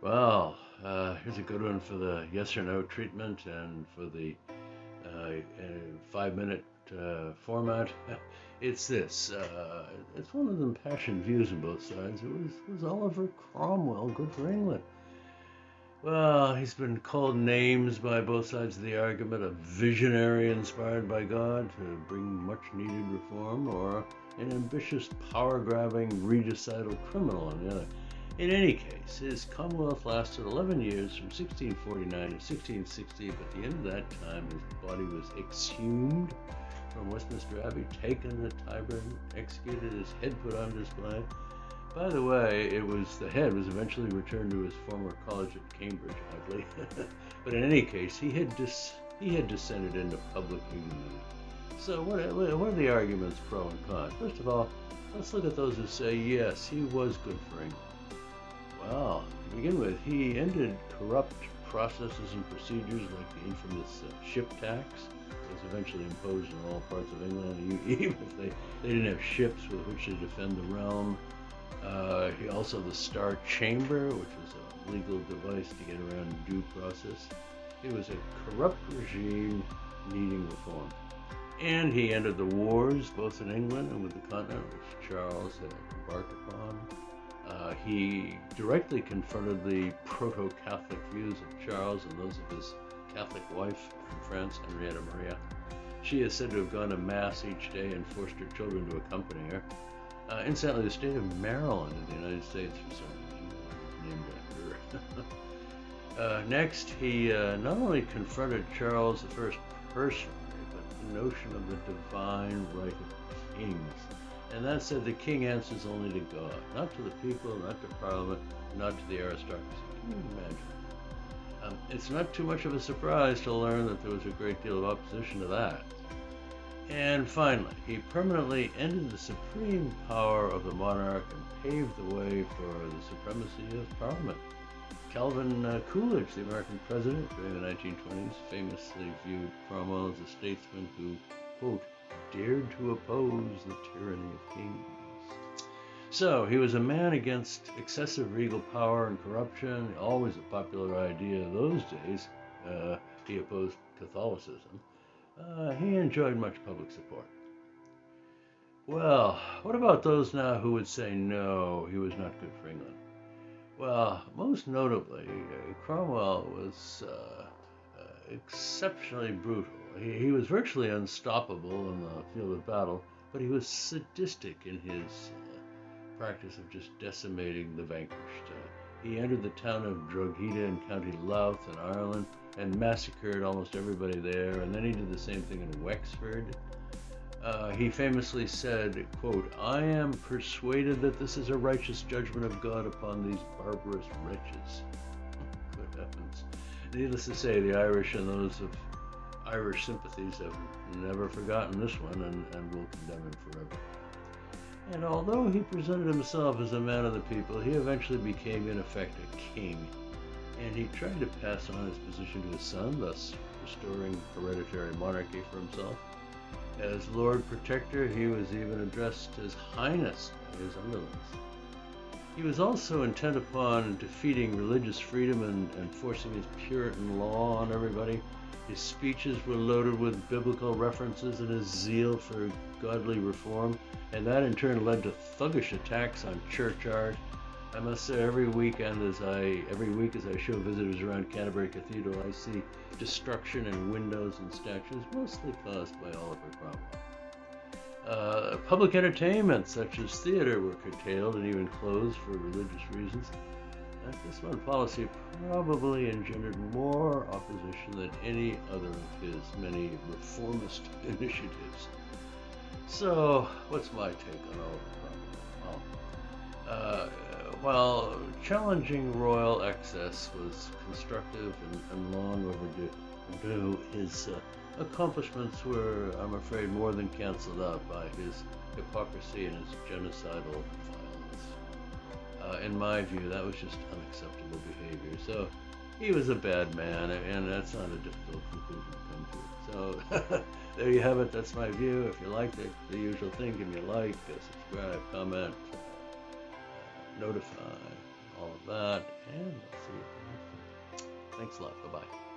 Well, uh, here's a good one for the yes or no treatment and for the uh, five minute uh, format. It's this. Uh, it's one of the impassioned views on both sides. It was, was Oliver Cromwell good for England? Well, he's been called names by both sides of the argument a visionary inspired by God to bring much needed reform, or an ambitious, power grabbing, regicidal criminal on the other. In any case, his Commonwealth lasted 11 years from 1649 to 1660, but at the end of that time, his body was exhumed from Westminster Abbey, taken to Tyburn, executed, his head put on display. By the way, it was the head was eventually returned to his former college at Cambridge, oddly. but in any case, he had dis, he had descended into public ignominy. So, what, what are the arguments pro and con? First of all, let's look at those who say yes, he was good for England. Begin with, he ended corrupt processes and procedures like the infamous uh, ship tax that was eventually imposed in all parts of England, even if they, they didn't have ships with which to defend the realm. Uh, he also the Star Chamber, which was a legal device to get around due process. It was a corrupt regime needing reform. And he ended the wars both in England and with the continent, which Charles had embarked upon. Uh, he directly confronted the proto Catholic views of Charles and those of his Catholic wife from France, Henrietta Maria. She is said to have gone to Mass each day and forced her children to accompany her. Uh, incidentally, the state of Maryland in the United States, some reason, named after her. uh, next, he uh, not only confronted Charles I personally, but the notion of the divine right of kings and that said, the king answers only to God, not to the people, not to parliament, not to the aristocracy. Can you imagine? Um, it's not too much of a surprise to learn that there was a great deal of opposition to that. And finally, he permanently ended the supreme power of the monarch and paved the way for the supremacy of parliament. Calvin uh, Coolidge, the American president during the 1920s, famously viewed Cromwell as a statesman who, quote, dared to oppose the tyranny of kings. So he was a man against excessive regal power and corruption, always a popular idea those days. Uh, he opposed Catholicism. Uh, he enjoyed much public support. Well, what about those now who would say no, he was not good for England? Well, most notably, uh, Cromwell was uh, exceptionally brutal he, he was virtually unstoppable in the field of battle, but he was sadistic in his uh, practice of just decimating the vanquished. Uh, he entered the town of Drogheda in County Louth in Ireland and massacred almost everybody there, and then he did the same thing in Wexford. Uh, he famously said, quote, I am persuaded that this is a righteous judgment of God upon these barbarous wretches. Good heavens. Needless to say, the Irish and those of Irish sympathies have never forgotten this one and, and will condemn him forever. And although he presented himself as a man of the people, he eventually became, in effect, a king. And he tried to pass on his position to his son, thus restoring hereditary monarchy for himself. As Lord Protector, he was even addressed as Highness by his underlings. He was also intent upon defeating religious freedom and, and forcing his Puritan law on everybody. His speeches were loaded with biblical references and his zeal for godly reform, and that in turn led to thuggish attacks on church art. I must say, every weekend as I every week as I show visitors around Canterbury Cathedral, I see destruction in windows and statues, mostly caused by Oliver Cromwell. Uh, public entertainment such as theater were curtailed and even closed for religious reasons this one policy probably engendered more opposition than any other of his many reformist initiatives. So, what's my take on all of Well, uh, while challenging royal excess was constructive and, and long overdue, his uh, accomplishments were, I'm afraid, more than canceled out by his hypocrisy and his genocidal uh, in my view, that was just unacceptable behavior. So he was a bad man, and that's not a difficult conclusion to come to. So there you have it. That's my view. If you liked it, the usual thing, give me a like, subscribe, comment, uh, notify, all of that, and I'll see you next one. Thanks a lot. Bye bye.